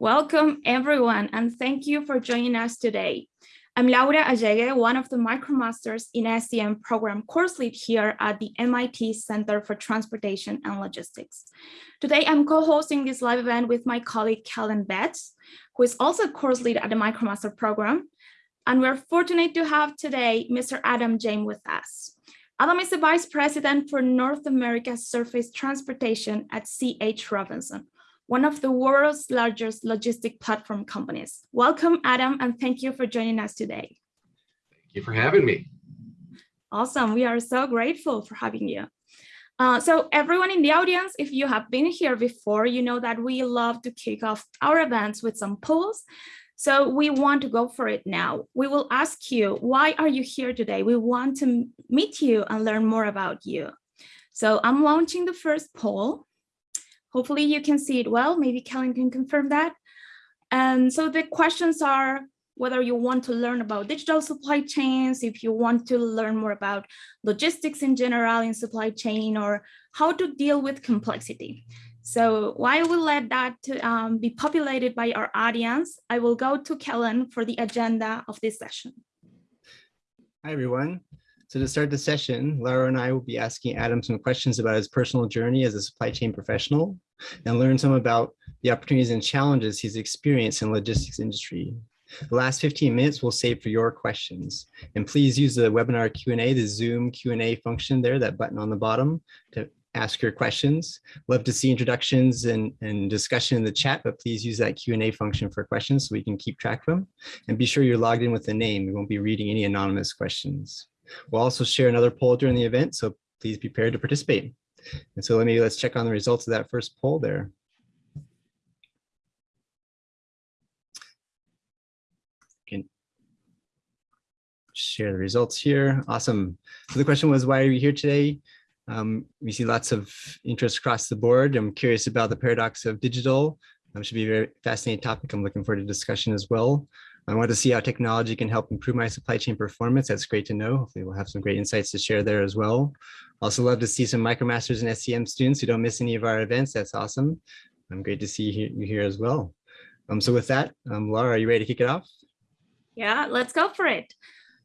Welcome everyone, and thank you for joining us today. I'm Laura Allegue, one of the MicroMasters in SCM program course lead here at the MIT Center for Transportation and Logistics. Today, I'm co-hosting this live event with my colleague, Kellen Betts, who is also a course lead at the MicroMaster program. And we're fortunate to have today Mr. Adam James with us. Adam is the Vice President for North America Surface Transportation at C.H. Robinson, one of the world's largest logistic platform companies. Welcome, Adam, and thank you for joining us today. Thank you for having me. Awesome. We are so grateful for having you. Uh, so everyone in the audience, if you have been here before, you know that we love to kick off our events with some polls. So we want to go for it now. We will ask you, why are you here today? We want to meet you and learn more about you. So I'm launching the first poll. Hopefully you can see it well. Maybe Kellen can confirm that. And so the questions are whether you want to learn about digital supply chains, if you want to learn more about logistics in general in supply chain, or how to deal with complexity. So while we let that um, be populated by our audience, I will go to Kellen for the agenda of this session. Hi, everyone. So to start the session, Laura and I will be asking Adam some questions about his personal journey as a supply chain professional and learn some about the opportunities and challenges he's experienced in logistics industry. The last 15 minutes we'll save for your questions. And please use the webinar Q&A, the Zoom Q&A function there, that button on the bottom to ask your questions. Love to see introductions and, and discussion in the chat, but please use that Q&A function for questions so we can keep track of them. And be sure you're logged in with the name. We won't be reading any anonymous questions. We'll also share another poll during the event, so please be prepared to participate. And so let me, let's check on the results of that first poll there. Can share the results here. Awesome. So the question was, why are you here today? Um, we see lots of interest across the board. I'm curious about the paradox of digital. Um, should be a very fascinating topic. I'm looking forward to discussion as well. I want to see how technology can help improve my supply chain performance. That's great to know. Hopefully we'll have some great insights to share there as well. Also love to see some MicroMasters and SCM students who don't miss any of our events. That's awesome. I'm great to see you here as well. Um, so with that, um, Laura, are you ready to kick it off? Yeah, let's go for it.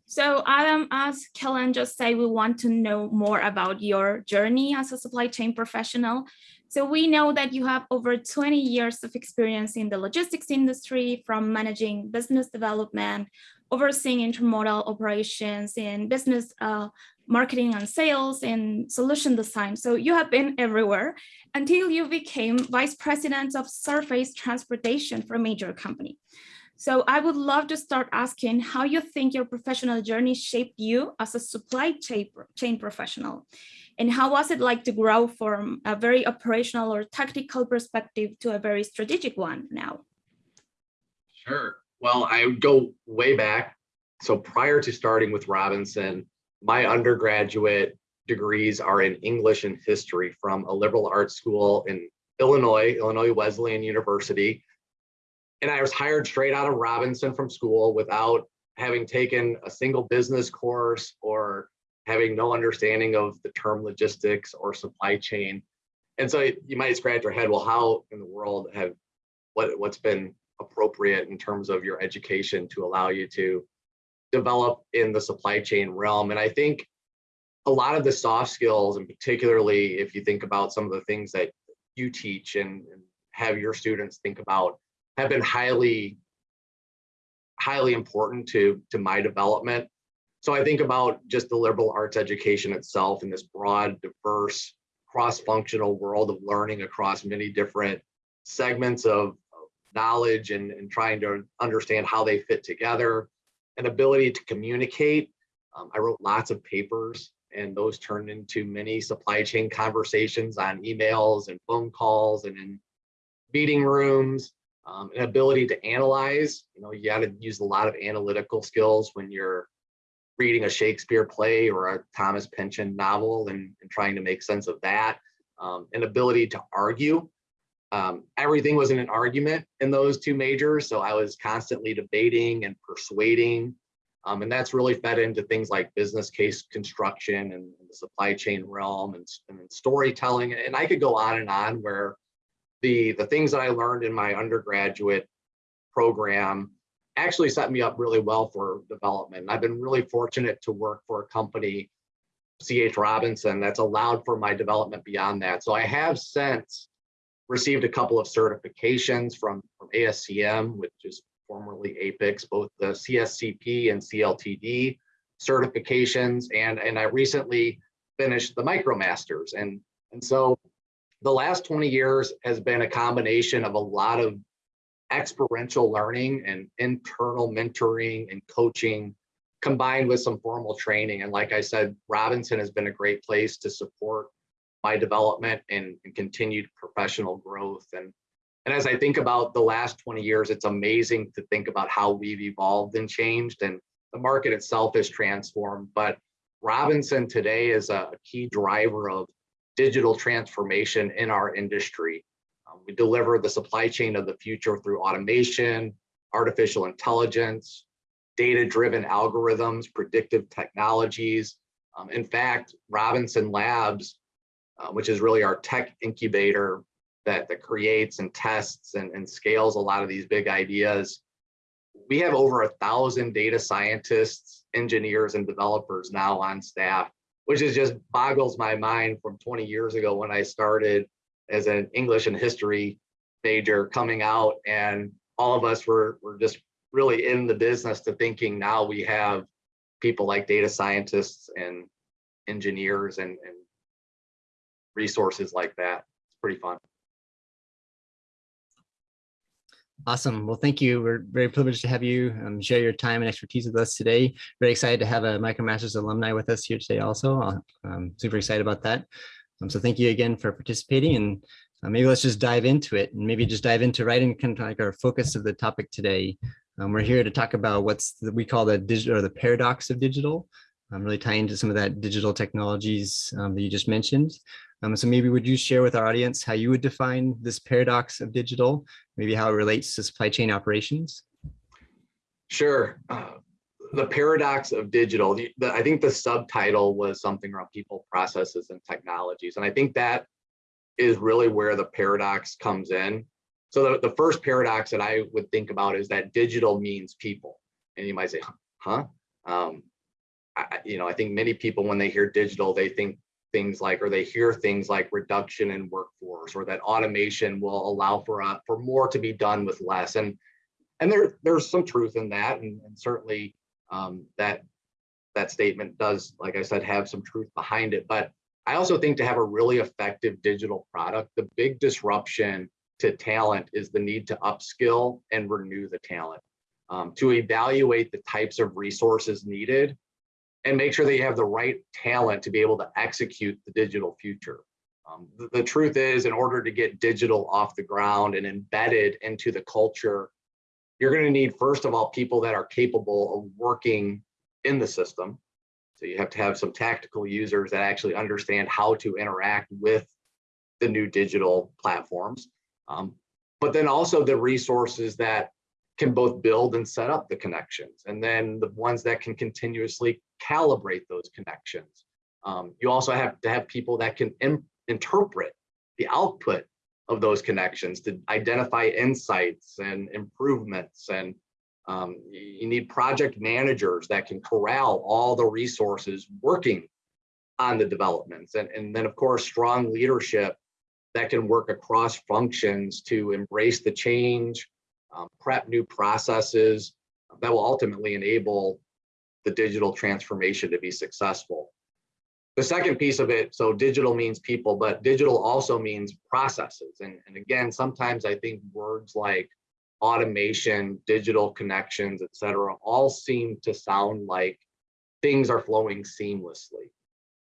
So Adam, as Kellen just said, we want to know more about your journey as a supply chain professional. So we know that you have over 20 years of experience in the logistics industry from managing business development, overseeing intermodal operations in business uh, marketing and sales and solution design. So you have been everywhere until you became vice president of surface transportation for a major company. So I would love to start asking how you think your professional journey shaped you as a supply chain professional. And how was it like to grow from a very operational or tactical perspective to a very strategic one now? Sure. Well, I go way back. So prior to starting with Robinson, my undergraduate degrees are in English and history from a liberal arts school in Illinois, Illinois Wesleyan University. And I was hired straight out of Robinson from school without having taken a single business course or having no understanding of the term logistics or supply chain. And so you might scratch your head, well, how in the world have what what's been appropriate in terms of your education to allow you to develop in the supply chain realm? And I think a lot of the soft skills, and particularly if you think about some of the things that you teach and, and have your students think about, have been highly, highly important to, to my development. So I think about just the liberal arts education itself in this broad, diverse, cross-functional world of learning across many different segments of knowledge and, and trying to understand how they fit together, an ability to communicate. Um, I wrote lots of papers and those turned into many supply chain conversations on emails and phone calls and in meeting rooms, um, an ability to analyze. You know, you got to use a lot of analytical skills when you're reading a Shakespeare play or a Thomas Pynchon novel and, and trying to make sense of that, um, an ability to argue. Um, everything was in an argument in those two majors, so I was constantly debating and persuading, um, and that's really fed into things like business case construction and, and the supply chain realm and, and storytelling, and I could go on and on where the, the things that I learned in my undergraduate program actually set me up really well for development. I've been really fortunate to work for a company, CH Robinson, that's allowed for my development beyond that. So I have since received a couple of certifications from, from ASCM, which is formerly APICS, both the CSCP and CLTD certifications. And, and I recently finished the MicroMasters. And, and so the last 20 years has been a combination of a lot of experiential learning and internal mentoring and coaching combined with some formal training. And like I said, Robinson has been a great place to support my development and, and continued professional growth. And, and as I think about the last 20 years, it's amazing to think about how we've evolved and changed and the market itself has transformed. But Robinson today is a key driver of digital transformation in our industry. Um, we deliver the supply chain of the future through automation, artificial intelligence, data-driven algorithms, predictive technologies. Um, in fact, Robinson Labs, uh, which is really our tech incubator that, that creates and tests and, and scales a lot of these big ideas, we have over a thousand data scientists, engineers, and developers now on staff, which is just boggles my mind from 20 years ago when I started as an English and history major coming out and all of us were, were just really in the business to thinking now we have people like data scientists and engineers and, and resources like that. It's pretty fun. Awesome. Well, thank you. We're very privileged to have you um, share your time and expertise with us today. Very excited to have a MicroMasters alumni with us here today also. I'm super excited about that. Um, so thank you again for participating and uh, maybe let's just dive into it and maybe just dive into right in kind of like our focus of the topic today. Um, we're here to talk about what's the, we call the digital or the paradox of digital. I'm really tying into some of that digital technologies um, that you just mentioned. Um, so maybe would you share with our audience how you would define this paradox of digital, maybe how it relates to supply chain operations? Sure. Uh, the paradox of digital, the, the, I think the subtitle was something around people, processes, and technologies. And I think that is really where the paradox comes in. So the, the first paradox that I would think about is that digital means people. And you might say, huh? Um, I, you know, I think many people, when they hear digital, they think things like, or they hear things like reduction in workforce, or that automation will allow for a, for more to be done with less. And and there there's some truth in that, and, and certainly um, that that statement does, like I said, have some truth behind it. But I also think to have a really effective digital product, the big disruption to talent is the need to upskill and renew the talent, um, to evaluate the types of resources needed and make sure that you have the right talent to be able to execute the digital future. Um, the, the truth is, in order to get digital off the ground and embedded into the culture, you're going to need, first of all, people that are capable of working in the system. So you have to have some tactical users that actually understand how to interact with the new digital platforms. Um, but then also the resources that can both build and set up the connections, and then the ones that can continuously calibrate those connections. Um, you also have to have people that can interpret the output of those connections to identify insights and improvements. And um, you need project managers that can corral all the resources working on the developments. And, and then of course, strong leadership that can work across functions to embrace the change, um, prep new processes that will ultimately enable the digital transformation to be successful. The second piece of it, so digital means people, but digital also means processes. And, and again, sometimes I think words like automation, digital connections, et cetera, all seem to sound like things are flowing seamlessly.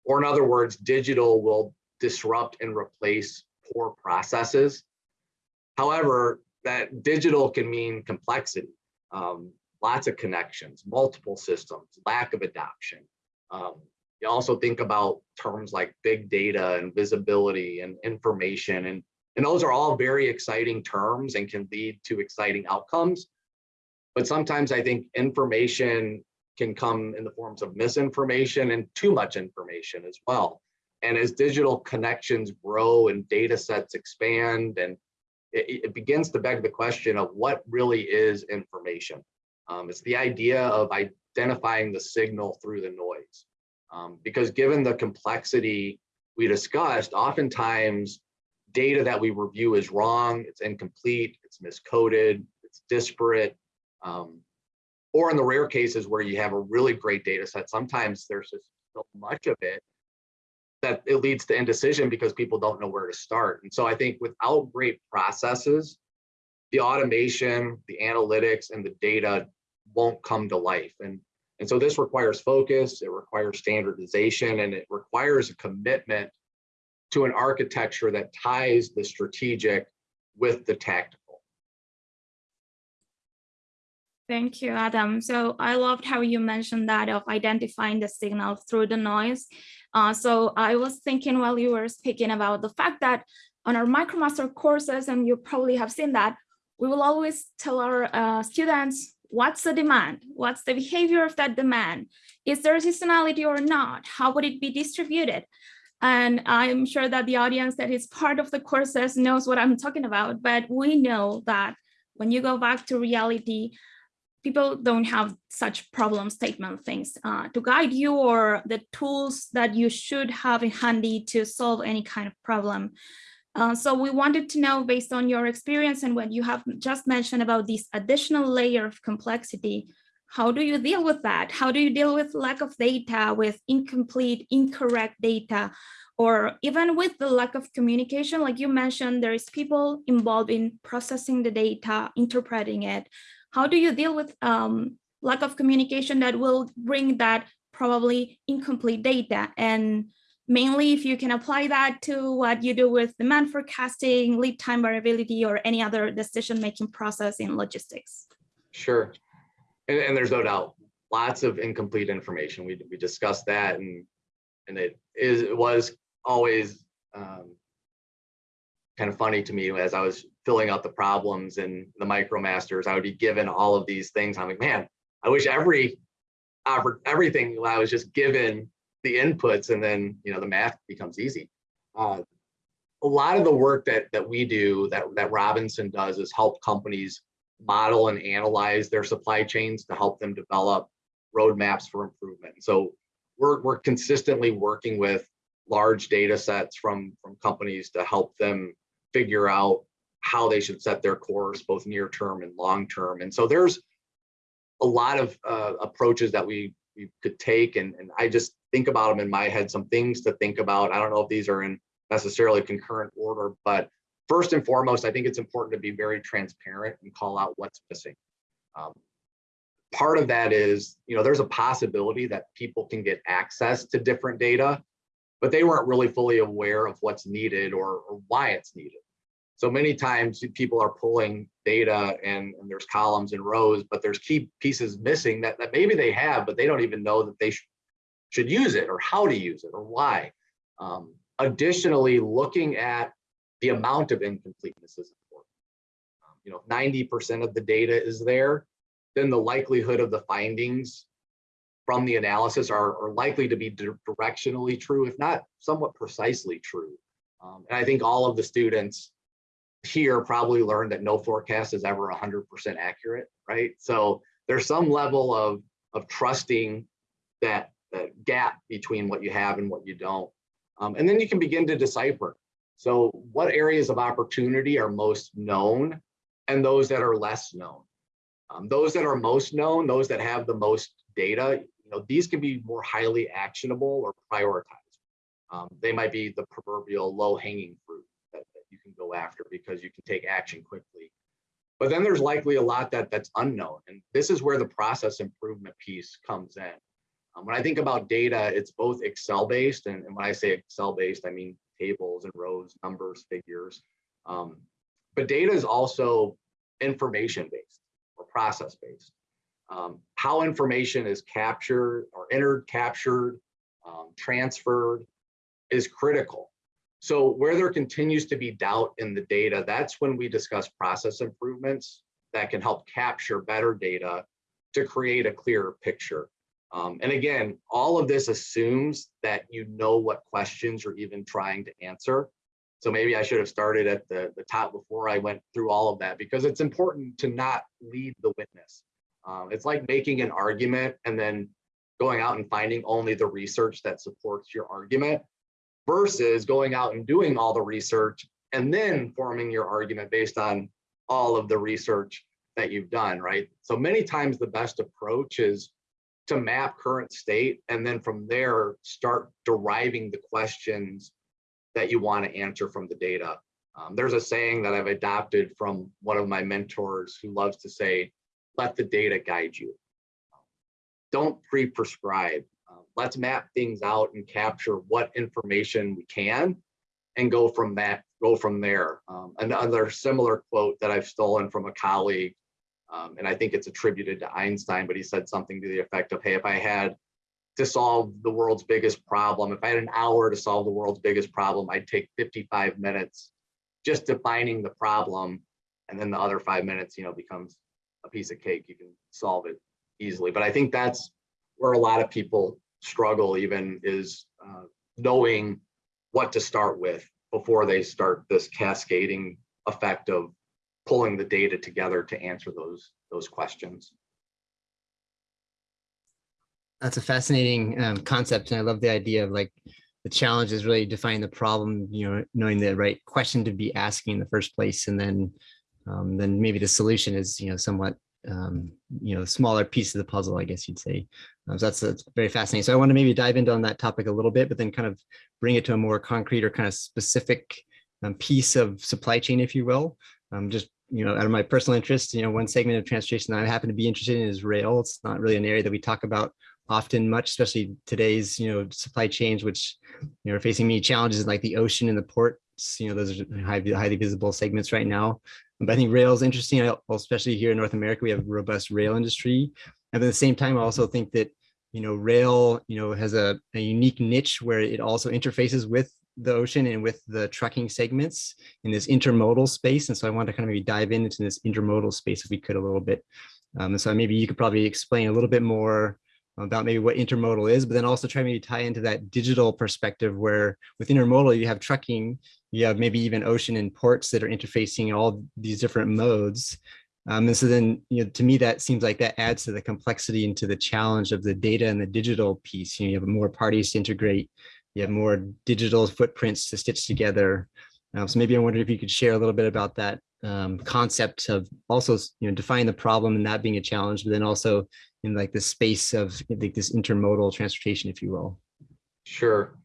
Or in other words, digital will disrupt and replace poor processes. However, that digital can mean complexity, um, lots of connections, multiple systems, lack of adoption. Um, you also think about terms like big data and visibility and information, and, and those are all very exciting terms and can lead to exciting outcomes. But sometimes I think information can come in the forms of misinformation and too much information as well. And as digital connections grow and data sets expand and it, it begins to beg the question of what really is information. Um, it's the idea of identifying the signal through the noise. Um, because given the complexity we discussed, oftentimes data that we review is wrong, it's incomplete, it's miscoded, it's disparate. Um, or in the rare cases where you have a really great data set, sometimes there's just so much of it that it leads to indecision because people don't know where to start. And so I think without great processes, the automation, the analytics, and the data won't come to life. And, and so this requires focus, it requires standardization, and it requires a commitment to an architecture that ties the strategic with the tactical. Thank you, Adam. So I loved how you mentioned that of identifying the signal through the noise. Uh, so I was thinking while you were speaking about the fact that on our MicroMaster courses, and you probably have seen that, we will always tell our uh, students what's the demand, what's the behavior of that demand, is there seasonality or not, how would it be distributed? And I'm sure that the audience that is part of the courses knows what I'm talking about, but we know that when you go back to reality, people don't have such problem statement things uh, to guide you or the tools that you should have in handy to solve any kind of problem. Uh, so we wanted to know based on your experience and what you have just mentioned about this additional layer of complexity, how do you deal with that? How do you deal with lack of data, with incomplete, incorrect data, or even with the lack of communication, like you mentioned, there is people involved in processing the data, interpreting it. How do you deal with um, lack of communication that will bring that probably incomplete data? And mainly if you can apply that to what you do with demand forecasting, lead time variability, or any other decision-making process in logistics. Sure. And, and, there's no doubt, lots of incomplete information. We, we discussed that and, and it is it was always um, kind of funny to me as I was filling out the problems and the micromasters, I would be given all of these things. I'm like, man, I wish every everything I was just given the inputs and then you know the math becomes easy. Uh, a lot of the work that that we do that that Robinson does is help companies model and analyze their supply chains to help them develop roadmaps for improvement. So we're we're consistently working with large data sets from from companies to help them figure out how they should set their course, both near term and long term. And so there's a lot of uh, approaches that we we could take, and, and I just think about them in my head, some things to think about. I don't know if these are in necessarily concurrent order, but first and foremost, I think it's important to be very transparent and call out what's missing. Um, part of that is, you know, there's a possibility that people can get access to different data, but they weren't really fully aware of what's needed or, or why it's needed. So many times people are pulling data and, and, there's columns and rows, but there's key pieces missing that, that maybe they have, but they don't even know that they sh should use it or how to use it or why. Um, additionally, looking at the amount of incompleteness is important. Um, you know, 90% of the data is there, then the likelihood of the findings from the analysis are, are likely to be directionally true, if not somewhat precisely true. Um, and I think all of the students here probably learned that no forecast is ever 100% accurate, right? So there's some level of, of trusting that, that gap between what you have and what you don't. Um, and then you can begin to decipher. So what areas of opportunity are most known and those that are less known. Um, those that are most known, those that have the most data, you know, these can be more highly actionable or prioritized. Um, they might be the proverbial low hanging fruit can go after because you can take action quickly. But then there's likely a lot that that's unknown. And this is where the process improvement piece comes in. Um, when I think about data, it's both Excel based. And, and when I say Excel based, I mean tables and rows, numbers, figures. Um, but data is also information based or process based. Um, how information is captured or entered, captured, um, transferred is critical. So where there continues to be doubt in the data, that's when we discuss process improvements that can help capture better data to create a clearer picture. Um, and again, all of this assumes that you know what questions you're even trying to answer. So maybe I should have started at the, the top before I went through all of that because it's important to not lead the witness. Um, it's like making an argument and then going out and finding only the research that supports your argument versus going out and doing all the research and then forming your argument based on all of the research that you've done, right? So many times the best approach is to map current state and then from there start deriving the questions that you want to answer from the data. Um, there's a saying that I've adopted from one of my mentors who loves to say, let the data guide you. Don't pre-prescribe. Let's map things out and capture what information we can and go from that, go from there. Um, another similar quote that I've stolen from a colleague, um, and I think it's attributed to Einstein, but he said something to the effect of, hey, if I had to solve the world's biggest problem. If I had an hour to solve the world's biggest problem, I'd take 55 minutes just defining the problem. And then the other five minutes, you know, becomes a piece of cake. You can solve it easily. But I think that's where a lot of people struggle even is uh, knowing what to start with before they start this cascading effect of pulling the data together to answer those, those questions. That's a fascinating um, concept, and I love the idea of like the challenge is really defining the problem. You know, knowing the right question to be asking in the first place, and then um, then maybe the solution is you know somewhat um, you know smaller piece of the puzzle, I guess you'd say. Um, so that's, that's very fascinating. So I want to maybe dive into on that topic a little bit, but then kind of bring it to a more concrete or kind of specific um, piece of supply chain, if you will. Um, just you know, out of my personal interest, you know, one segment of transportation that I happen to be interested in is rail. It's not really an area that we talk about often much, especially today's, you know, supply chains, which, you know, are facing many challenges like the ocean and the ports, you know, those are highly, highly visible segments right now. But I think rail is interesting, especially here in North America, we have a robust rail industry. And at the same time, I also think that, you know, rail, you know, has a, a unique niche where it also interfaces with the ocean and with the trucking segments in this intermodal space. And so I want to kind of maybe dive into this intermodal space if we could a little bit. Um, and so maybe you could probably explain a little bit more about maybe what intermodal is, but then also try maybe tie into that digital perspective where with intermodal, you have trucking, you have maybe even ocean and ports that are interfacing all these different modes. Um, and so then, you know, to me, that seems like that adds to the complexity and to the challenge of the data and the digital piece. You, know, you have more parties to integrate, you have more digital footprints to stitch together. Um, so maybe I wonder if you could share a little bit about that um, concept of also, you know, defining the problem and that being a challenge, but then also in like the space of like this intermodal transportation, if you will. Sure.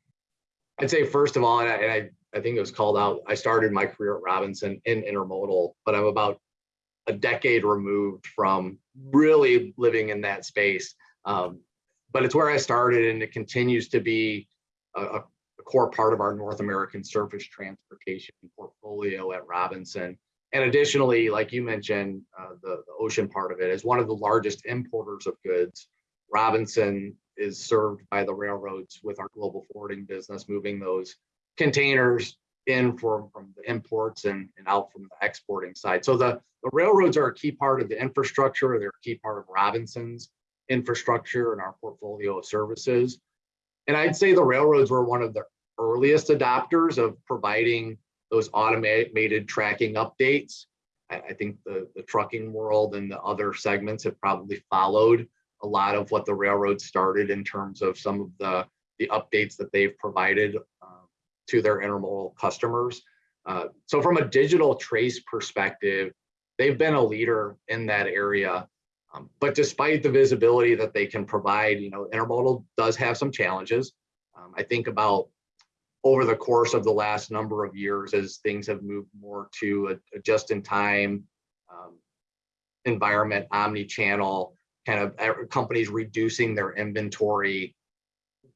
I'd say first of all, and I, and I, I think it was called out, I started my career at Robinson in intermodal, but I'm about a decade removed from really living in that space. Um, but it's where I started and it continues to be a, a core part of our North American surface transportation portfolio at Robinson. And additionally, like you mentioned, uh, the, the ocean part of it is one of the largest importers of goods. Robinson is served by the railroads with our global forwarding business, moving those containers in from, from the imports and, and out from the exporting side. So the, the railroads are a key part of the infrastructure. They're a key part of Robinson's infrastructure and our portfolio of services. And I'd say the railroads were one of the earliest adopters of providing those automated tracking updates. I, I think the, the trucking world and the other segments have probably followed a lot of what the railroad started in terms of some of the, the updates that they've provided uh, to their intermodal customers. Uh, so from a digital trace perspective, they've been a leader in that area. Um, but despite the visibility that they can provide, you know, intermodal does have some challenges. Um, I think about over the course of the last number of years as things have moved more to a, a just-in-time um, environment, omni-channel, kind of companies reducing their inventory,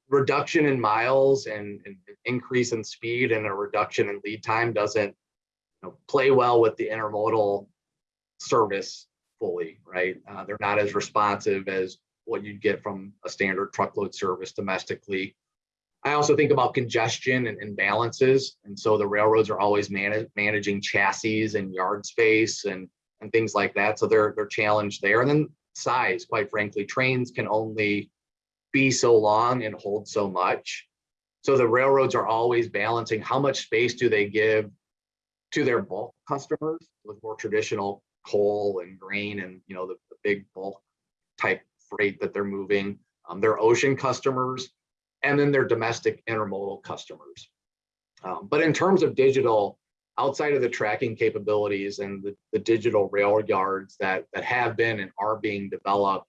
reduction in miles and, and, increase in speed and a reduction in lead time doesn't you know, play well with the intermodal service fully, right? Uh, they're not as responsive as what you'd get from a standard truckload service domestically. I also think about congestion and imbalances. And so the railroads are always managing chassis and yard space and, and things like that. So they're, they're challenged there. And then size, quite frankly, trains can only be so long and hold so much. So the railroads are always balancing how much space do they give to their bulk customers with more traditional coal and grain and you know the, the big bulk type freight that they're moving, um, their ocean customers, and then their domestic intermodal customers. Um, but in terms of digital, outside of the tracking capabilities and the, the digital rail yards that, that have been and are being developed,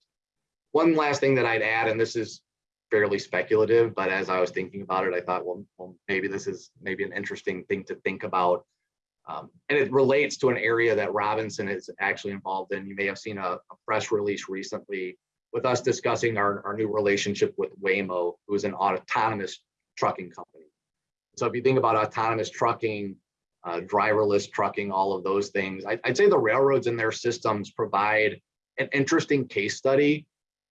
one last thing that I'd add, and this is fairly speculative, but as I was thinking about it, I thought, well, well maybe this is maybe an interesting thing to think about. Um, and it relates to an area that Robinson is actually involved in. You may have seen a, a press release recently with us discussing our, our new relationship with Waymo, who is an autonomous trucking company. So if you think about autonomous trucking, uh, driverless trucking, all of those things, I, I'd say the railroads and their systems provide an interesting case study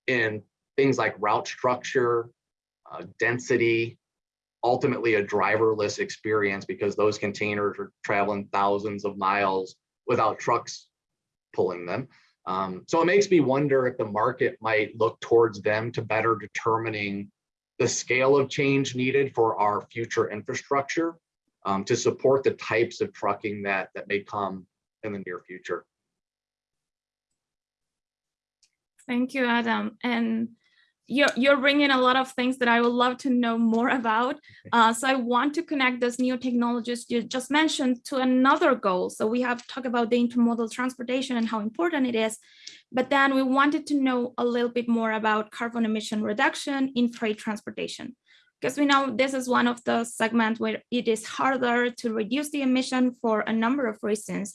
in things like route structure, uh, density, ultimately a driverless experience because those containers are traveling thousands of miles without trucks pulling them. Um, so it makes me wonder if the market might look towards them to better determining the scale of change needed for our future infrastructure um, to support the types of trucking that, that may come in the near future. Thank you, Adam. And you're, you're bringing a lot of things that I would love to know more about. Uh, so I want to connect those new technologies you just mentioned to another goal. So we have talked about the intermodal transportation and how important it is, but then we wanted to know a little bit more about carbon emission reduction in freight transportation. Because we know this is one of the segments where it is harder to reduce the emission for a number of reasons.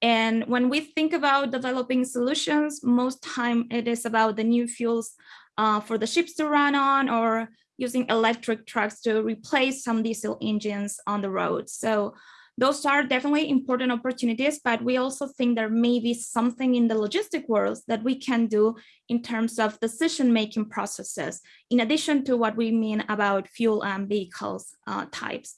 And when we think about developing solutions, most time it is about the new fuels uh, for the ships to run on or using electric trucks to replace some diesel engines on the road. So those are definitely important opportunities, but we also think there may be something in the logistic world that we can do in terms of decision-making processes, in addition to what we mean about fuel and vehicles uh, types.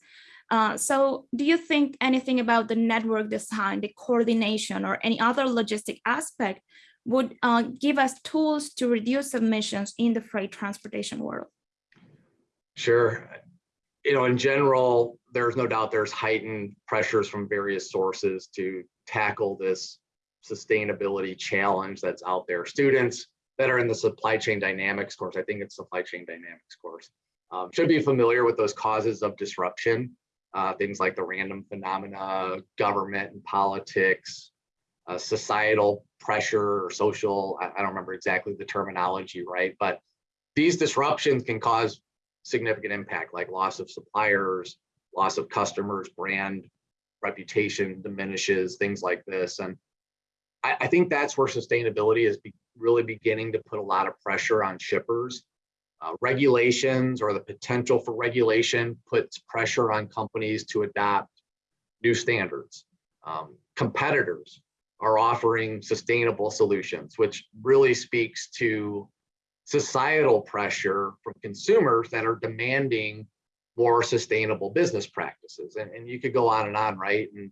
Uh, so do you think anything about the network design, the coordination, or any other logistic aspect would uh, give us tools to reduce emissions in the freight transportation world? Sure. You know, in general, there's no doubt there's heightened pressures from various sources to tackle this sustainability challenge that's out there. Students that are in the supply chain dynamics course, I think it's supply chain dynamics course, um, should be familiar with those causes of disruption, uh, things like the random phenomena, government and politics, uh, societal pressure or social, I, I don't remember exactly the terminology, right? But these disruptions can cause significant impact like loss of suppliers, loss of customers, brand reputation diminishes, things like this. And I, I think that's where sustainability is be, really beginning to put a lot of pressure on shippers. Uh, regulations or the potential for regulation puts pressure on companies to adopt new standards. Um, competitors are offering sustainable solutions, which really speaks to societal pressure from consumers that are demanding more sustainable business practices. And, and you could go on and on, right? And,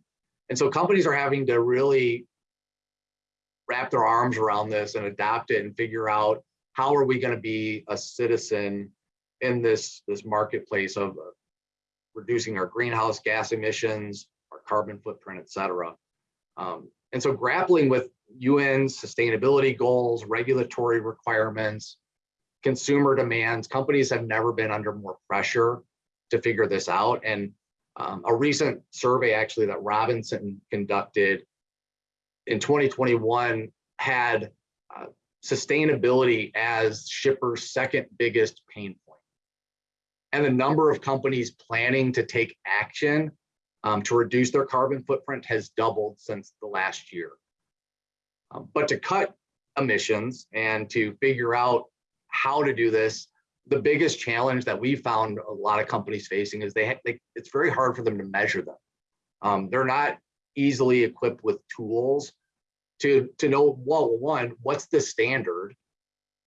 and so companies are having to really wrap their arms around this and adopt it and figure out how are we going to be a citizen in this, this marketplace of reducing our greenhouse gas emissions, our carbon footprint, et cetera. Um, and so grappling with UN sustainability goals, regulatory requirements, consumer demands, companies have never been under more pressure to figure this out. And um, a recent survey actually that Robinson conducted in 2021 had uh, sustainability as shippers' second biggest pain point. And the number of companies planning to take action um, to reduce their carbon footprint has doubled since the last year. Um, but to cut emissions and to figure out how to do this, the biggest challenge that we found a lot of companies facing is they, they it's very hard for them to measure them. Um, they're not easily equipped with tools to, to know, well, one, what's the standard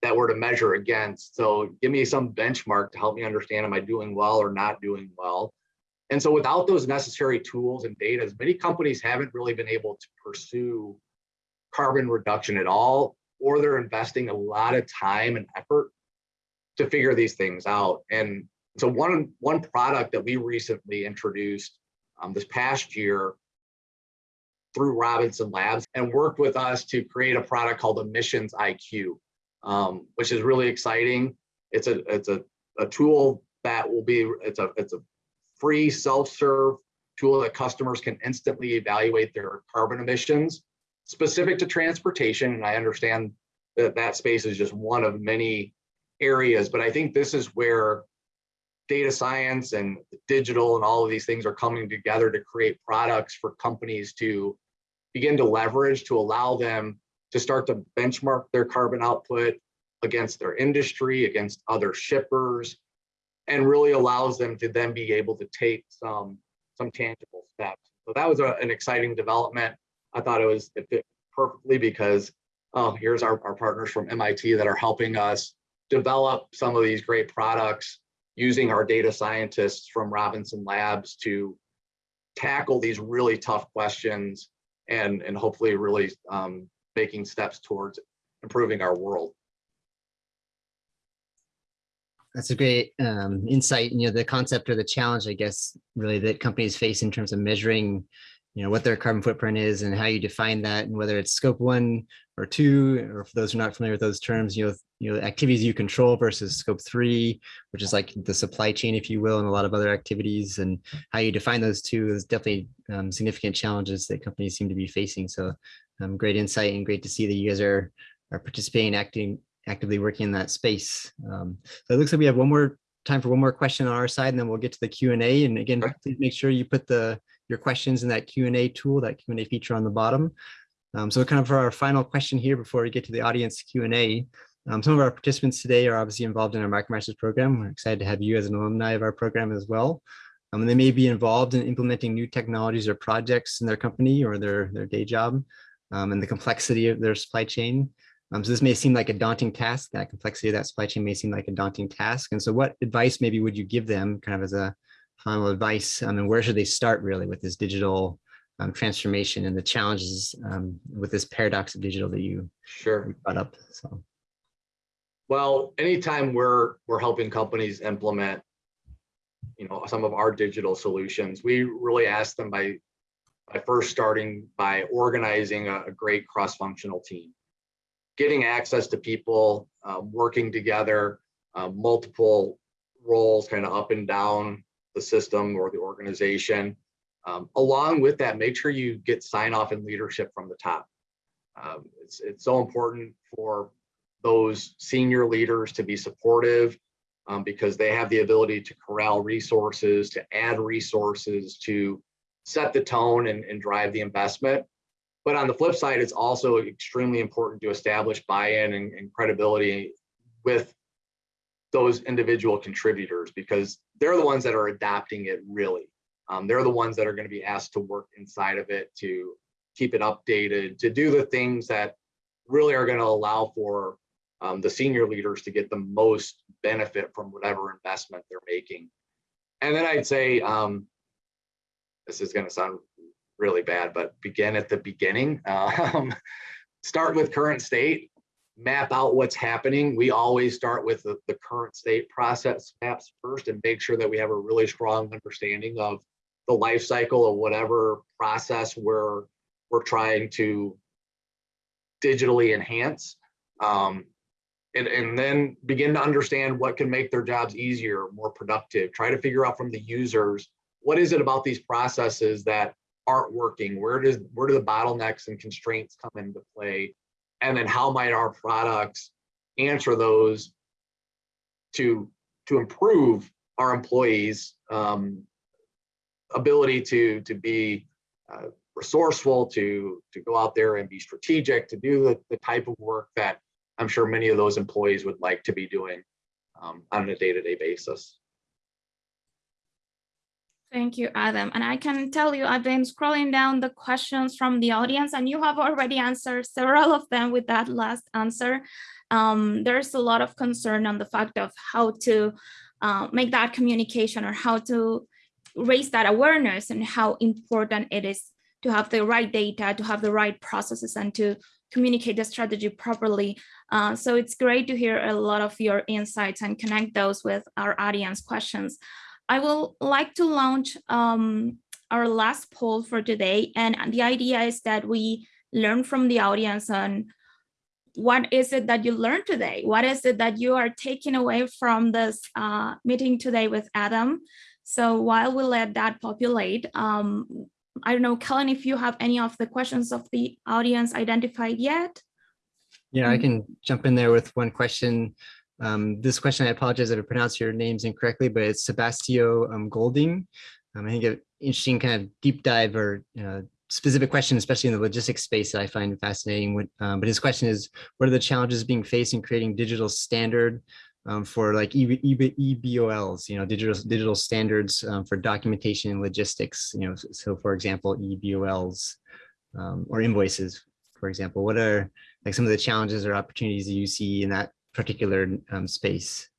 that we're to measure against? So give me some benchmark to help me understand, am I doing well or not doing well? And so without those necessary tools and data, many companies haven't really been able to pursue carbon reduction at all, or they're investing a lot of time and effort to figure these things out. And So one, one product that we recently introduced um, this past year through Robinson Labs and worked with us to create a product called Emissions IQ, um, which is really exciting. It's a it's a, a tool that will be it's a it's a free self-serve tool that customers can instantly evaluate their carbon emissions specific to transportation. And I understand that that space is just one of many areas, but I think this is where data science and digital and all of these things are coming together to create products for companies to begin to leverage to allow them to start to benchmark their carbon output against their industry, against other shippers, and really allows them to then be able to take some, some tangible steps. So that was a, an exciting development. I thought it was it fit perfectly because oh, here's our, our partners from MIT that are helping us develop some of these great products using our data scientists from Robinson Labs to tackle these really tough questions and, and hopefully really um, making steps towards improving our world. That's a great um, insight. You know, the concept or the challenge, I guess, really that companies face in terms of measuring, you know, what their carbon footprint is and how you define that, and whether it's scope one or two, or for those who are not familiar with those terms, you know, you know, activities you control versus scope three, which is like the supply chain, if you will, and a lot of other activities, and how you define those two is definitely um, significant challenges that companies seem to be facing. So, um, great insight and great to see that you guys are are participating, acting, actively working in that space. Um, so it looks like we have one more time for one more question on our side, and then we'll get to the Q and A. And again, please make sure you put the your questions in that Q and A tool, that Q and A feature on the bottom. Um, so kind of for our final question here before we get to the audience Q and A. Um, some of our participants today are obviously involved in our MicroMasters program. We're excited to have you as an alumni of our program as well. Um, and they may be involved in implementing new technologies or projects in their company or their, their day job um, and the complexity of their supply chain. Um, so this may seem like a daunting task, that complexity of that supply chain may seem like a daunting task. And so what advice maybe would you give them kind of as a final advice? I mean, where should they start really with this digital um, transformation and the challenges um, with this paradox of digital that you sure brought up? So. Well, anytime we're we're helping companies implement, you know, some of our digital solutions, we really ask them by by first starting by organizing a, a great cross-functional team, getting access to people, uh, working together, uh, multiple roles kind of up and down the system or the organization. Um, along with that, make sure you get sign off and leadership from the top. Um, it's, it's so important for those senior leaders to be supportive um, because they have the ability to corral resources, to add resources, to set the tone and, and drive the investment. But on the flip side, it's also extremely important to establish buy-in and, and credibility with those individual contributors because they're the ones that are adopting it really. Um, they're the ones that are going to be asked to work inside of it, to keep it updated, to do the things that really are going to allow for um, the senior leaders to get the most benefit from whatever investment they're making. And then I'd say, um, this is going to sound really bad, but begin at the beginning. Um, start with current state, map out what's happening. We always start with the, the current state process maps first and make sure that we have a really strong understanding of the life cycle of whatever process we're, we're trying to digitally enhance. Um, and, and then begin to understand what can make their jobs easier, more productive. Try to figure out from the users, what is it about these processes that aren't working? Where does where do the bottlenecks and constraints come into play? And then how might our products answer those to to improve our employees' um, ability to to be uh, resourceful, to to go out there and be strategic, to do the, the type of work that I'm sure many of those employees would like to be doing um, on a day-to-day -day basis. Thank you, Adam. And I can tell you, I've been scrolling down the questions from the audience and you have already answered several of them with that last answer. Um, there's a lot of concern on the fact of how to uh, make that communication or how to raise that awareness and how important it is to have the right data, to have the right processes and to communicate the strategy properly Uh, so it's great to hear a lot of your insights and connect those with our audience questions. I will like to launch um, our last poll for today. And the idea is that we learn from the audience on what is it that you learned today? What is it that you are taking away from this uh, meeting today with Adam? So while we let that populate, um, I don't know, Kellen, if you have any of the questions of the audience identified yet? Yeah, I can jump in there with one question. Um, this question, I apologize if I pronounced your names incorrectly, but it's Sebastio um, Golding. Um, I think an interesting kind of deep dive or specific question, especially in the logistics space that I find fascinating. Um, but his question is, what are the challenges being faced in creating digital standard um, for like EB, EB, EBOLs, you know, digital digital standards um, for documentation and logistics, you know, so, for example, EBOLs or invoices, for example, what are like some of the challenges or opportunities that you see in that particular um, space?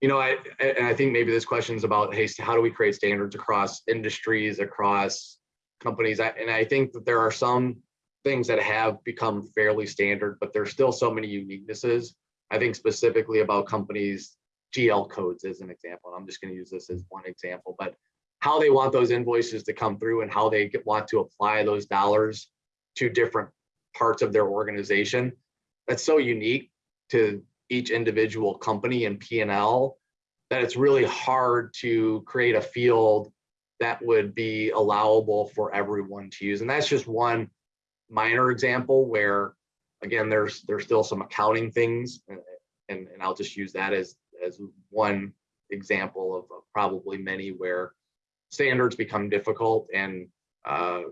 You know, I, and I think maybe this question is about, hey, how do we create standards across industries, across companies? And I think that there are some things that have become fairly standard, but there's still so many uniquenesses. I think specifically about companies, GL codes as an example, and I'm just going to use this as one example, but how they want those invoices to come through and how they want to apply those dollars to different parts of their organization. That's so unique to each individual company and P&L that it's really hard to create a field that would be allowable for everyone to use. And that's just one minor example where, again, there's there's still some accounting things, and, and, and I'll just use that as, as one example of, of probably many where standards become difficult and uh,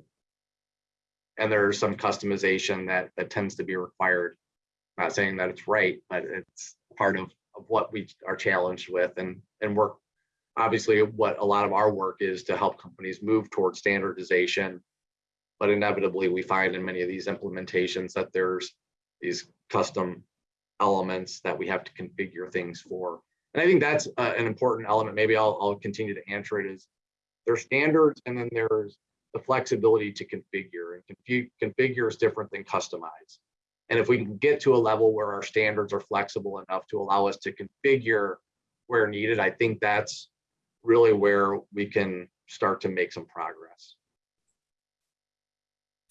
and there's some customization that that tends to be required. not saying that it's right, but it's part of, of what we are challenged with and and work. Obviously, what a lot of our work is to help companies move towards standardization but inevitably we find in many of these implementations that there's these custom elements that we have to configure things for. And I think that's uh, an important element. Maybe I'll, I'll continue to answer it is there's standards and then there's the flexibility to configure and configure is different than customize. And if we can get to a level where our standards are flexible enough to allow us to configure where needed, I think that's really where we can start to make some progress.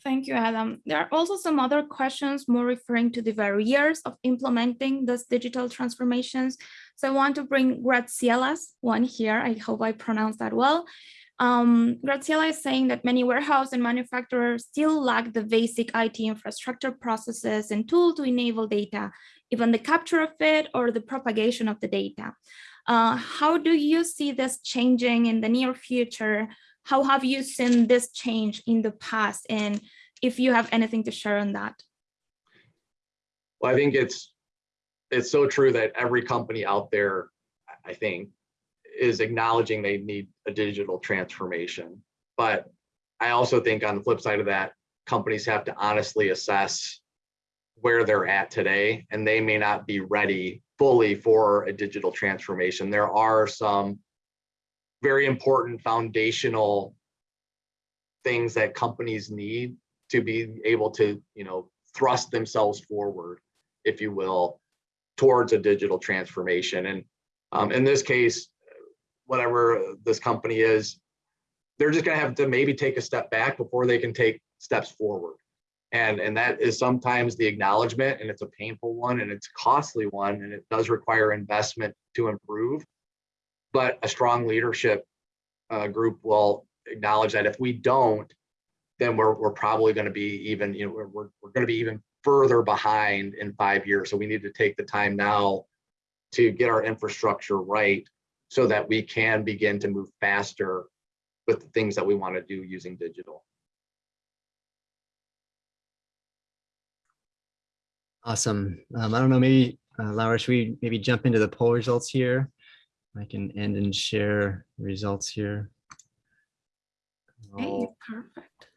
Thank you, Adam. There are also some other questions more referring to the barriers of implementing those digital transformations. So I want to bring Graciella's one here. I hope I pronounced that well. Um, Graciela is saying that many warehouse and manufacturers still lack the basic IT infrastructure processes and tool to enable data, even the capture of it or the propagation of the data. Uh, how do you see this changing in the near future? How have you seen this change in the past? And if you have anything to share on that. Well, I think it's it's so true that every company out there, I think, is acknowledging they need a digital transformation. But I also think on the flip side of that, companies have to honestly assess where they're at today, and they may not be ready fully for a digital transformation. There are some very important foundational things that companies need to be able to, you know, thrust themselves forward, if you will, towards a digital transformation. And um, in this case, whatever this company is, they're just going to have to maybe take a step back before they can take steps forward. And, and that is sometimes the acknowledgement, and it's a painful one, and it's a costly one, and it does require investment to improve but a strong leadership uh, group will acknowledge that if we don't, then we're, we're probably going to be even, you know, we're, we're, we're going to be even further behind in five years. So we need to take the time now to get our infrastructure right so that we can begin to move faster with the things that we want to do using digital. Awesome. Um, I don't know, maybe uh, Laura, should we maybe jump into the poll results here? I can end and share results here. Okay, perfect.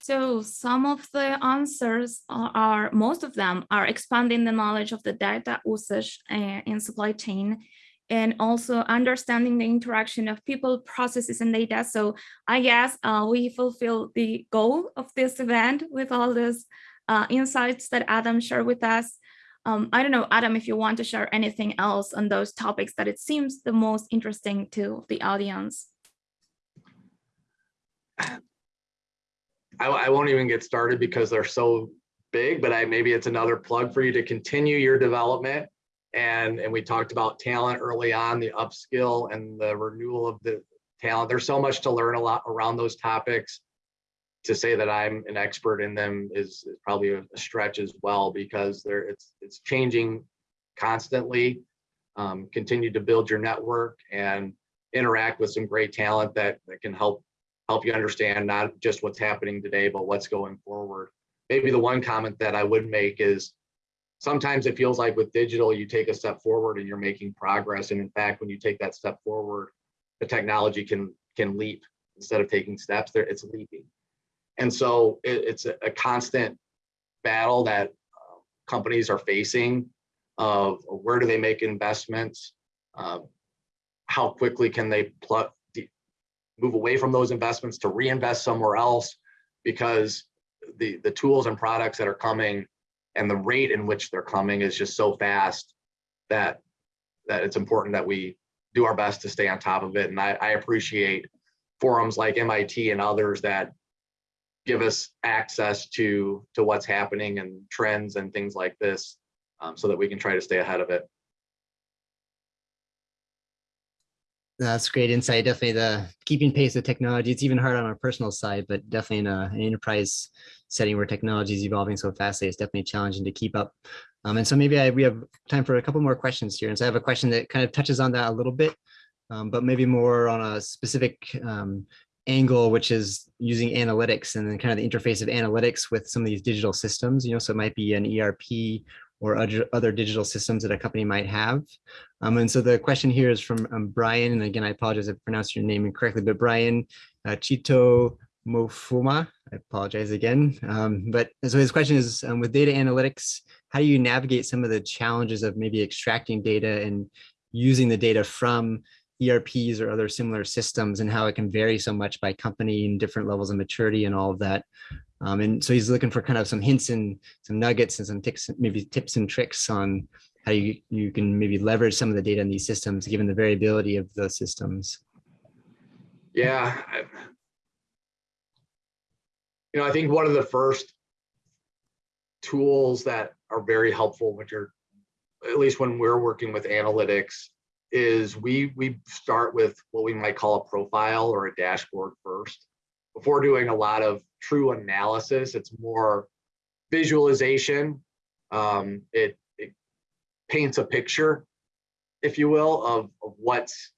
So some of the answers are, most of them are expanding the knowledge of the data usage uh, in supply chain and also understanding the interaction of people, processes, and data. So I guess uh, we fulfill the goal of this event with all these uh, insights that Adam shared with us. Um, I don't know, Adam, if you want to share anything else on those topics that it seems the most interesting to the audience. I, I won't even get started because they're so big, but I maybe it's another plug for you to continue your development. And, and we talked about talent early on, the upskill and the renewal of the talent. There's so much to learn a lot around those topics. To say that I'm an expert in them is, probably a stretch as well because there it's it's changing constantly. Um, continue to build your network and interact with some great talent that, that can help help you understand not just what's happening today, but what's going forward. Maybe the one comment that I would make is sometimes it feels like with digital, you take a step forward and you're making progress. And in fact, when you take that step forward, the technology can can leap instead of taking steps there, it's leaping. And so it, it's a, a, constant battle that uh, companies are facing of where do they make investments? Uh, how quickly can they plug, move away from those investments to reinvest somewhere else? Because the, the tools and products that are coming and the rate in which they're coming is just so fast that that it's important that we do our best to stay on top of it. And I, I appreciate forums like MIT and others that give us access to to what's happening and trends and things like this um, so that we can try to stay ahead of it. That's great insight. Definitely the keeping pace with technology. It's even hard on our personal side, but definitely in a, an enterprise setting where technology is evolving so fastly, it's definitely challenging to keep up. Um, and so maybe I, we have time for a couple more questions here. And so I have a question that kind of touches on that a little bit, um, but maybe more on a specific um, angle, which is using analytics and then kind of the interface of analytics with some of these digital systems, you know, so it might be an ERP or other, digital systems that a company might have. Um, and so the question here is from um, Brian, and again, I apologize if I pronounced your name incorrectly, but Brian uh, Chito Mofuma, I apologize again. Um, but so his question is, um, with data analytics, how do you navigate some of the challenges of maybe extracting data and using the data from ERPs or other similar systems and how it can vary so much by company and different levels of maturity and all of that. Um, and so he's looking for kind of some hints and some nuggets and some tips, maybe tips and tricks on how you, you can maybe leverage some of the data in these systems, given the variability of those systems. Yeah. You know, I think one of the first tools that are very helpful, which are, at least when we're working with analytics, is we we start with what we might call a profile or a dashboard first before doing a lot of true analysis. It's more visualization. Um, it, it paints a picture, if you will, of, of what's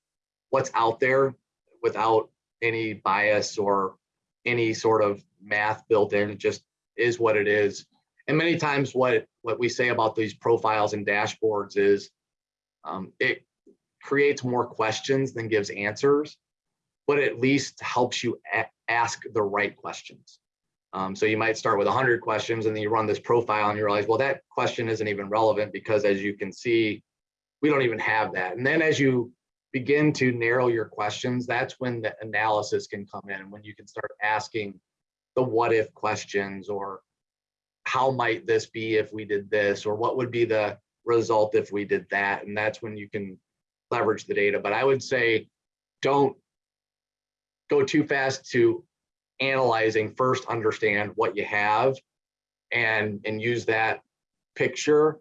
what's out there without any bias or any sort of math built in. It just is what it is. And many times what, what we say about these profiles and dashboards is um, it creates more questions than gives answers, but at least helps you ask the right questions. Um, so you might start with 100 questions and then you run this profile and you realize, well, that question isn't even relevant because as you can see, we don't even have that. And then as you begin to narrow your questions, that's when the analysis can come in and when you can start asking the what if questions or how might this be if we did this or what would be the result if we did that. And that's when you can leverage the data. But I would say don't go too fast to analyzing. First, understand what you have and, and use that picture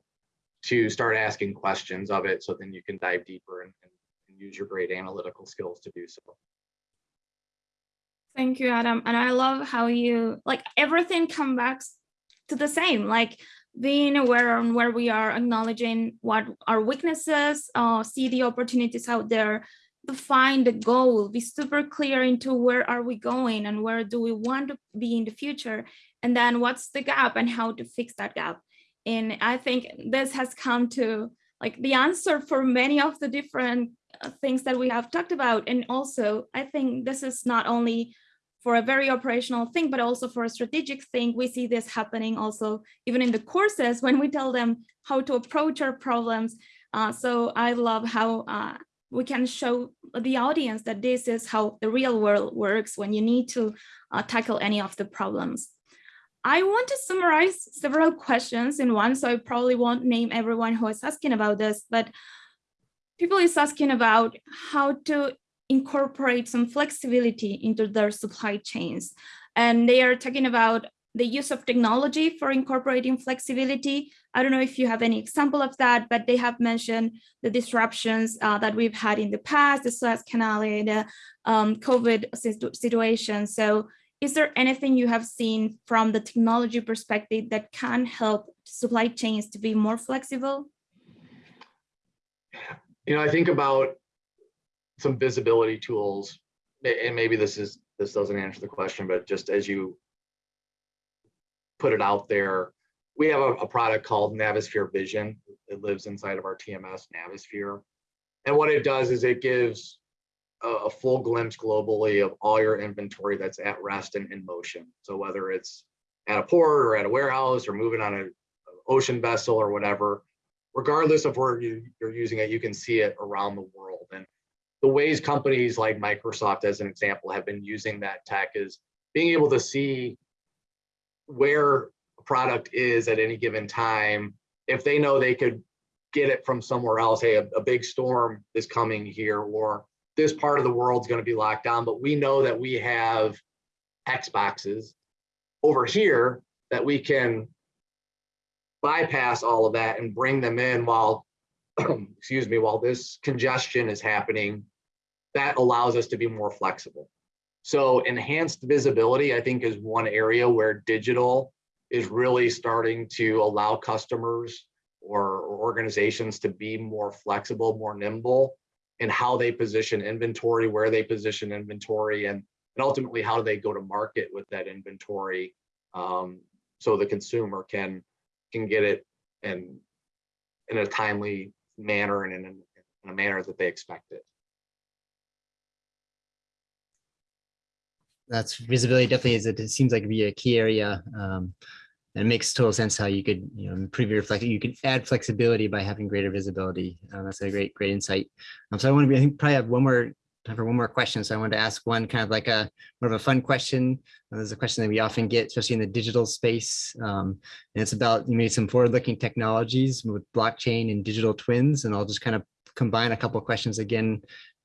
to start asking questions of it so then you can dive deeper and, and, use your great analytical skills to do so. Thank you, Adam. And I love how you like everything comes back to the same. Like being aware on where we are, acknowledging what our weaknesses, uh, see the opportunities out there, define the goal, be super clear into where are we going and where do we want to be in the future, and then what's the gap and how to fix that gap. And I think this has come to like the answer for many of the different uh, things that we have talked about. And also, I think this is not only for a very operational thing, but also for a strategic thing. We see this happening also even in the courses when we tell them how to approach our problems. Uh, so I love how uh, we can show the audience that this is how the real world works when you need to uh, tackle any of the problems. I want to summarize several questions in one, so I probably won't name everyone who is asking about this, but people is asking about how to incorporate some flexibility into their supply chains. And they are talking about the use of technology for incorporating flexibility. I don't know if you have any example of that, but they have mentioned the disruptions uh, that we've had in the past, the Suez Canal, the um, COVID situation. So is there anything you have seen from the technology perspective that can help supply chains to be more flexible? You know, I think about some visibility tools, and maybe this is this doesn't answer the question, but just as you put it out there, we have a, a product called Navisphere Vision. It lives inside of our TMS Navisphere. And what it does is it gives a, a full glimpse globally of all your inventory that's at rest and in motion. So whether it's at a port or at a warehouse or moving on an ocean vessel or whatever, regardless of where you, you're using it, you can see it around the world. And the ways companies like Microsoft, as an example, have been using that tech is being able to see where product is at any given time. If they know they could get it from somewhere else, hey, a, a big storm is coming here, or this part of the world's going to be locked down, but we know that we have Xboxes over here that we can bypass all of that and bring them in while, excuse me, while this congestion is happening, that allows us to be more flexible. So enhanced visibility, I think, is one area where digital is really starting to allow customers or, or organizations to be more flexible, more nimble in how they position inventory, where they position inventory, and, and ultimately how do they go to market with that inventory um, so the consumer can can get it in, in a timely manner and in, in a manner that they expect it. That's visibility definitely is, it seems like be a key area. Um, and it makes total sense how you could, you know, improve your flex. You could add flexibility by having greater visibility. Uh, that's a great, great insight. Um, so I want to be, I think probably have one more time for one more question. So I wanted to ask one kind of like a more of a fun question. Uh, there's a question that we often get, especially in the digital space. Um, and it's about maybe some forward-looking technologies with blockchain and digital twins. And I'll just kind of combine a couple questions again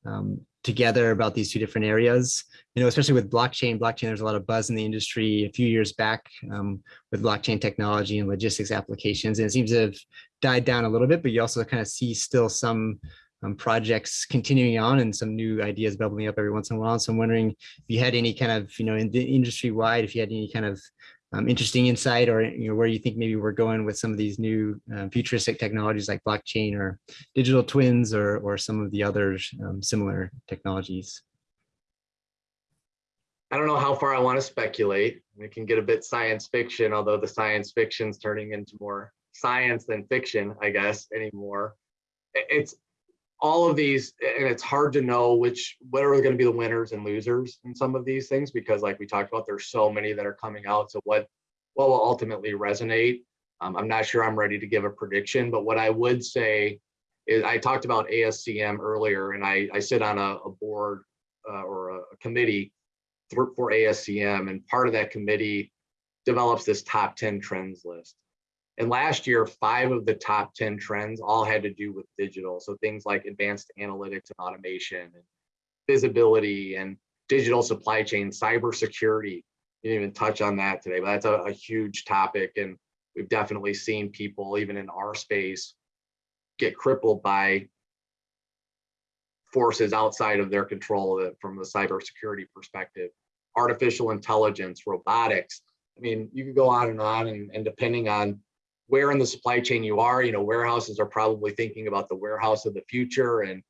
um, together about these two different areas. You know, especially with blockchain, blockchain, there's a lot of buzz in the industry a few years back um, with blockchain technology and logistics applications. And it seems to have died down a little bit, but you also kind of see still some um, projects continuing on and some new ideas bubbling up every once in a while. So I'm wondering if you had any kind of, you know, in the industry wide, if you had any kind of um, interesting insight or you know where you think maybe we're going with some of these new uh, futuristic technologies like blockchain or digital twins or or some of the other um, similar technologies I don't know how far I want to speculate. It can get a bit science fiction, although the science fiction's turning into more science than fiction, I guess, anymore. It's all of these, and it's hard to know which what are going to be the winners and losers in some of these things because, like we talked about, there's so many that are coming out. So what what will ultimately resonate? Um, I'm not sure I'm ready to give a prediction, but what I would say is I talked about ASCM earlier, and I, I sit on a, a board uh, or a, a committee for, for ASCM, and part of that committee develops this top 10 trends list. And last year, five of the top 10 trends all had to do with digital. So things like advanced analytics and automation, and visibility and digital supply chain, cybersecurity. You didn't even touch on that today, but that's a, a huge topic. And we've definitely seen people, even in our space, get crippled by forces outside of their control from a cybersecurity perspective. Artificial intelligence, robotics. I mean, you could go on and on, and, and depending on where in the supply chain you are, you know, warehouses are probably thinking about the warehouse of the future and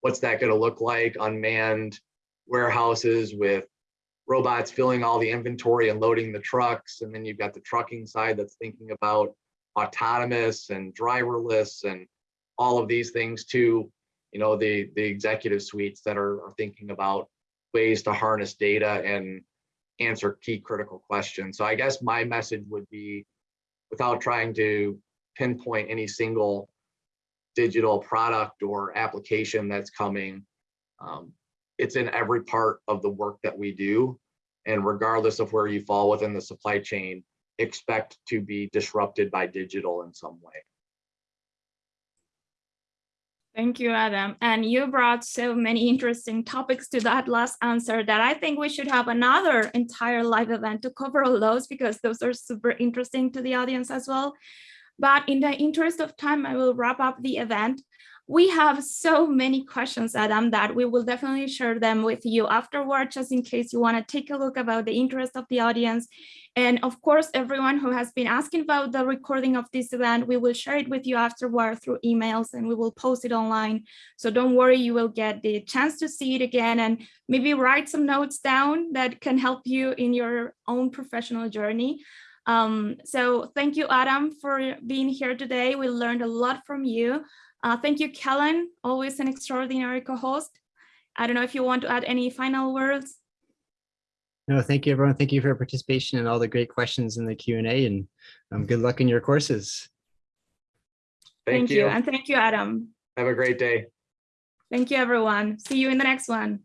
what's that going to look like, unmanned warehouses with robots filling all the inventory and loading the trucks. And then you've got the trucking side that's thinking about autonomous and driverless and all of these things too. You know, the, the executive suites that are, are thinking about ways to harness data and answer key critical questions. So I guess my message would be without trying to pinpoint any single digital product or application that's coming. Um, It's in every part of the work that we do. And regardless of where you fall within the supply chain, expect to be disrupted by digital in some way. Thank you, Adam. And you brought so many interesting topics to that last answer that I think we should have another entire live event to cover all those because those are super interesting to the audience as well. But in the interest of time, I will wrap up the event. We have so many questions, Adam, that we will definitely share them with you afterward, just in case you want to take a look about the interest of the audience. And of course, everyone who has been asking about the recording of this event, we will share it with you afterward through emails and we will post it online. So don't worry, you will get the chance to see it again and maybe write some notes down that can help you in your own professional journey. Um, so thank you, Adam, for being here today. We learned a lot from you. Uh, thank you, Kellen, always an extraordinary co-host. I don't know if you want to add any final words. No, thank you, everyone. Thank you for your participation and all the great questions in the Q and A and um, good luck in your courses. Thank you. And thank you, Adam. Have a great day. Thank you, everyone. See you in the next one.